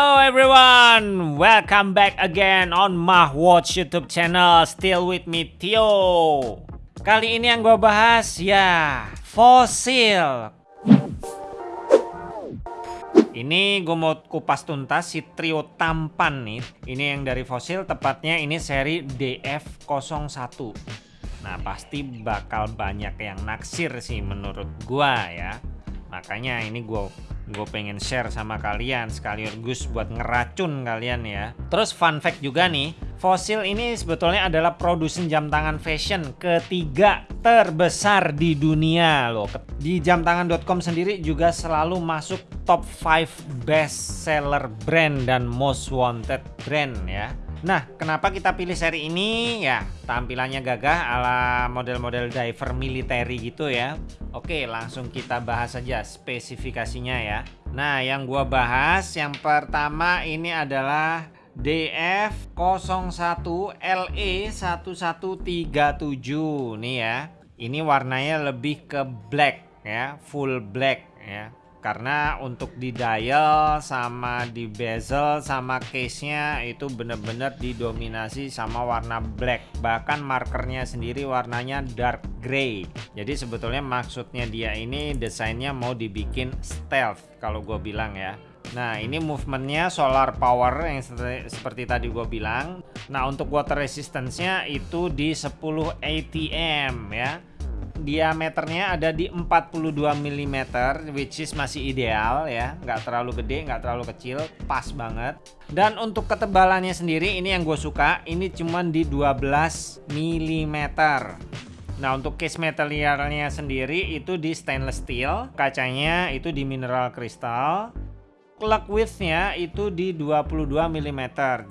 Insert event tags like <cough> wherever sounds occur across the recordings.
Hello everyone, welcome back again on Mah Watch YouTube channel. Still with me Tio. Kali ini yang gue bahas ya fosil. Ini gue mau kupas tuntas si trio tampan nih. Ini yang dari fosil, tepatnya ini seri DF01. Nah pasti bakal banyak yang naksir sih menurut gua ya. Makanya ini gue gue pengen share sama kalian sekaligus buat ngeracun kalian ya. Terus fun fact juga nih, Fossil ini sebetulnya adalah produsen jam tangan fashion ketiga terbesar di dunia loh. Di jamtangan.com sendiri juga selalu masuk top 5 best seller brand dan most wanted brand ya. Nah, kenapa kita pilih seri ini? Ya, tampilannya gagah ala model-model diver military gitu ya. Oke, langsung kita bahas saja spesifikasinya ya. Nah, yang gua bahas yang pertama ini adalah DF01LE1137 nih ya. Ini warnanya lebih ke black ya, full black ya karena untuk di dial sama di bezel sama case nya itu bener-bener didominasi sama warna black. Bahkan markernya sendiri warnanya dark gray. Jadi sebetulnya maksudnya dia ini desainnya mau dibikin stealth kalau gue bilang ya. Nah ini movementnya solar power yang seperti, tadi gue bilang. Nah untuk water resistance-nya itu di 10 ATM ya diameternya ada di 42 mm which is masih ideal ya. Nggak terlalu gede nggak terlalu kecil pas banget. Dan untuk ketebalannya sendiri ini yang gue suka. Ini cuman di 12 mm Nah untuk case materialnya sendiri itu di stainless steel. Kacanya itu di mineral crystal plug widthnya itu di 22 mm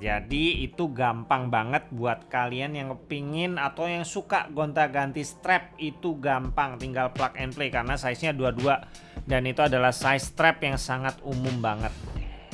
jadi itu gampang banget buat kalian yang kepingin atau yang suka gonta-ganti strap itu gampang. Tinggal plug and play karena size nya 22 dan itu adalah size strap yang sangat umum banget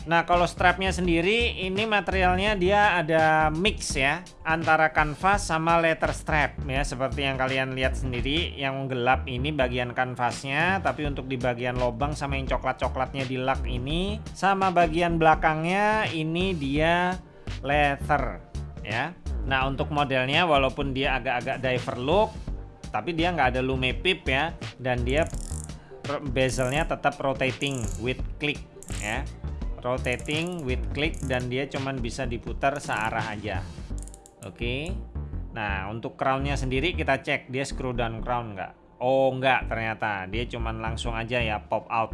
Nah kalau strapnya sendiri ini materialnya dia ada mix ya antara kanvas sama leather strap ya seperti yang kalian lihat sendiri yang gelap ini bagian kanvasnya tapi untuk di bagian lobang sama yang coklat-coklatnya di lak ini sama bagian belakangnya ini dia leather ya. Nah untuk modelnya walaupun dia agak-agak diver look tapi dia nggak ada lume pip ya dan dia bezelnya tetap rotating with click ya rotating with click dan dia cuman bisa diputar searah aja. Oke. Okay. nah untuk crownnya sendiri kita cek dia screw down crown nggak? Oh nggak ternyata. Dia cuman langsung aja ya pop out.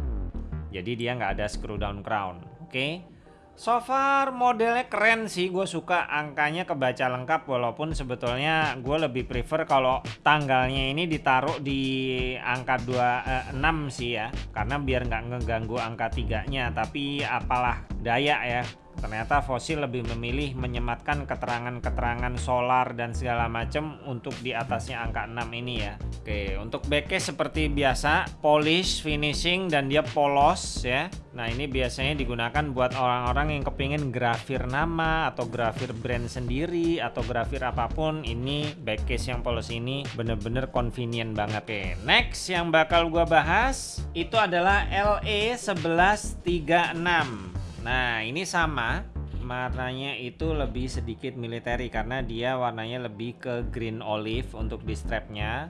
Jadi dia nggak ada screw down crown. Oke. okay. So far modelnya keren sih gue suka angkanya kebaca lengkap walaupun sebetulnya gue lebih prefer kalau tanggalnya ini ditaruh di angka 2, eh, 6 sih ya. Karena biar nggak ngeganggu angka tiganya tapi apalah daya ya Ternyata fosil lebih memilih menyematkan keterangan-keterangan solar dan segala macam untuk di atasnya angka 6 ini ya. Oke, untuk backcase seperti biasa, polish, finishing dan dia polos ya. Nah, ini biasanya digunakan buat orang-orang yang kepingin grafir nama atau grafir brand sendiri atau grafir apa pun. Ini backcase yang polos ini bener-bener convenient banget. Oke, next yang bakal gua bahas itu adalah LE1136. Nah ini sama. Warnanya itu lebih sedikit military karena dia warnanya lebih ke green olive untuk di strapnya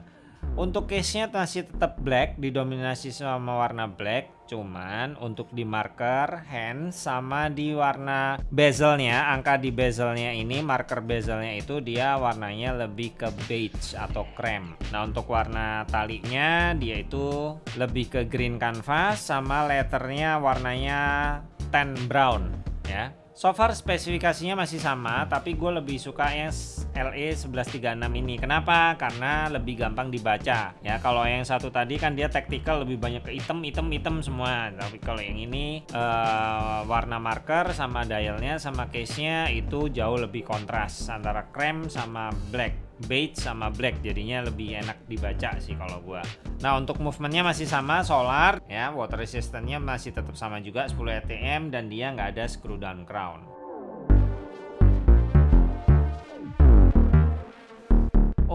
untuk case nya masih tetap black didominasi sama warna black. Cuman untuk di marker hand sama di warna bezelnya angka di bezelnya ini marker bezelnya itu dia warnanya lebih ke beige atau krem nah untuk warna talinya dia itu lebih ke green canvas sama letternya warnanya tan brown ya So far spesifikasinya masih sama, tapi gue lebih suka yang LE 1136 ini. Kenapa? Karena lebih gampang dibaca. Ya, kalau yang satu tadi kan dia tactical lebih banyak ke item, item, item semua. Tapi kalau yang ini uh, warna marker sama dialnya sama case-nya itu jauh lebih kontras antara krem sama black beige sama black jadinya lebih enak dibaca sih kalau gua. Nah untuk movementnya masih sama solar ya water resistance masih tetap sama juga 10 ATM dan dia nggak ada screw down crown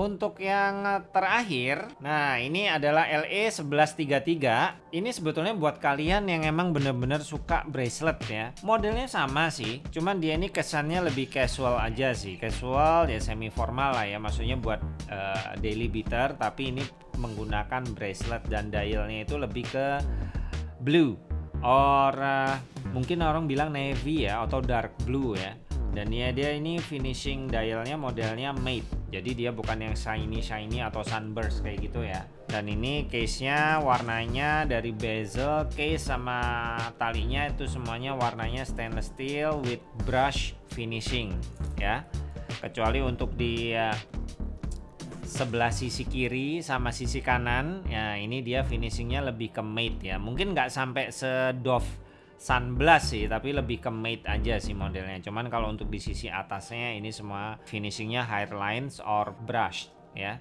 Untuk yang terakhir, nah ini adalah LE 1133. Ini sebetulnya buat kalian yang emang bener-bener suka bracelet ya. Modelnya sama sih, cuman dia ini kesannya lebih casual aja sih. Casual ya semi formal lah ya, maksudnya buat uh, daily beater. Tapi ini menggunakan bracelet dan dialnya itu lebih ke blue or uh, mungkin orang bilang navy ya atau dark blue ya dan ya dia ini finishing dialnya modelnya matte jadi dia bukan yang shiny shiny atau sunburst kayak gitu ya. Dan ini case nya warnanya dari bezel case sama talinya itu semuanya warnanya stainless steel with brush finishing ya. Kecuali untuk di uh, sebelah sisi kiri sama sisi kanan ya ini dia finishingnya lebih ke matte ya. Mungkin nggak sampai sedoff sunblast sih tapi lebih ke matte aja sih modelnya. Cuman kalau untuk di sisi atasnya ini semua finishingnya high lines or brush ya.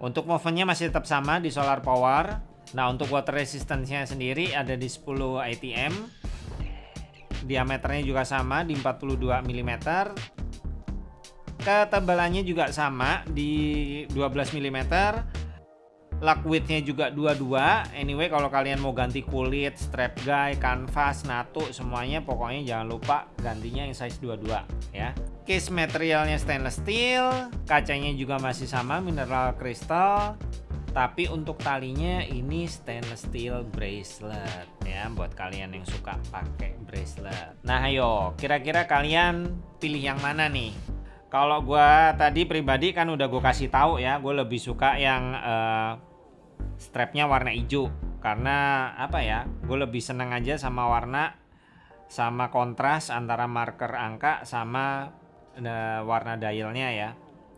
Untuk movementnya masih tetap sama di solar power. Nah untuk water resistance-nya sendiri ada di 10 ATM diameternya juga sama di 42 mm. Ketebalannya juga sama di 12 mm Lock widthnya juga 22 anyway kalau kalian mau ganti kulit strap guy kanvas natu semuanya pokoknya jangan lupa gantinya yang size 22 ya. Case materialnya stainless steel kacanya juga masih sama mineral crystal. Tapi untuk talinya ini stainless steel bracelet ya buat kalian yang suka pakai bracelet. Nah ayo kira-kira kalian pilih yang mana nih? Kalau gue tadi pribadi kan udah gue kasih tahu ya gue lebih suka yang uh, strapnya warna hijau. Karena apa ya gue lebih seneng aja sama warna sama kontras antara marker angka sama uh, warna dialnya ya.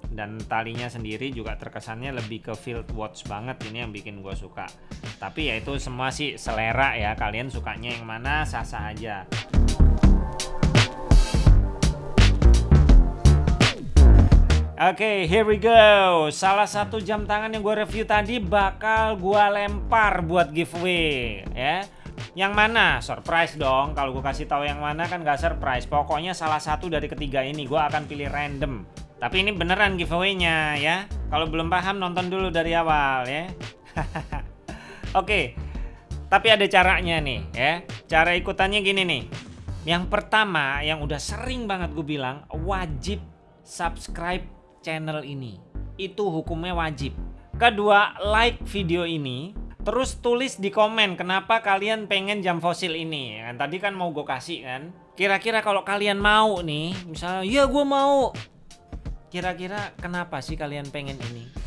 Dan talinya sendiri juga terkesannya lebih ke field watch banget ini yang bikin gue suka. Tapi ya itu semua sih selera ya kalian sukanya yang mana sah-sah aja Oke, okay, here we go. Salah satu jam tangan yang gue review tadi bakal gue lempar buat giveaway, ya. Yang mana? Surprise dong. Kalau gue kasih tahu yang mana kan gak surprise. Pokoknya salah satu dari ketiga ini gue akan pilih random. Tapi ini beneran giveaway-nya ya. Kalau belum paham nonton dulu dari awal ya. <laughs> Oke. Tapi ada caranya nih ya. Cara ikutannya gini nih. Yang pertama yang udah sering banget gue bilang wajib subscribe channel ini. Itu hukumnya wajib. Kedua, like video ini. Terus tulis di komen kenapa kalian pengen jam fosil ini. Kan tadi kan mau gue kasih kan. Kira-kira kalau kalian mau nih, misalnya, ya gue mau. Kira-kira kenapa sih kalian pengen ini?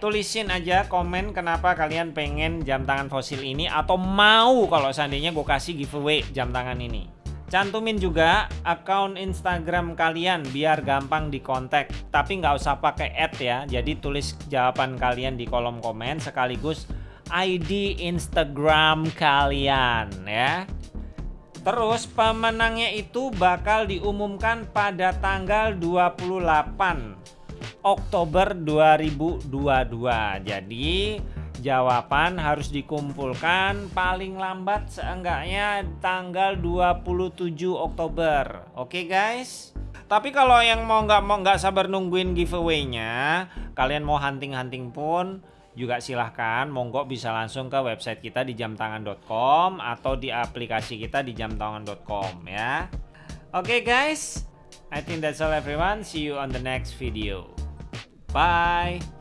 tulisin aja komen kenapa kalian pengen jam tangan fosil ini atau mau kalau seandainya gue kasih giveaway jam tangan ini. Cantumin juga akun Instagram kalian biar gampang dikontak. Tapi nggak usah pakai add ya. Jadi tulis jawaban kalian di kolom komen sekaligus ID Instagram kalian ya. Terus pemenangnya itu bakal diumumkan pada tanggal 28 Oktober 2022. Jadi Jawaban harus dikumpulkan paling lambat seenggaknya tanggal 27 Oktober. Oke okay, guys? Tapi kalau yang mau nggak mau nggak sabar nungguin giveaway-nya, kalian mau hunting-hunting pun juga silahkan monggo bisa langsung ke website kita di jamtangan.com atau di aplikasi kita di jamtangan.com ya. Oke okay, guys, I think that's all everyone. See you on the next video. Bye.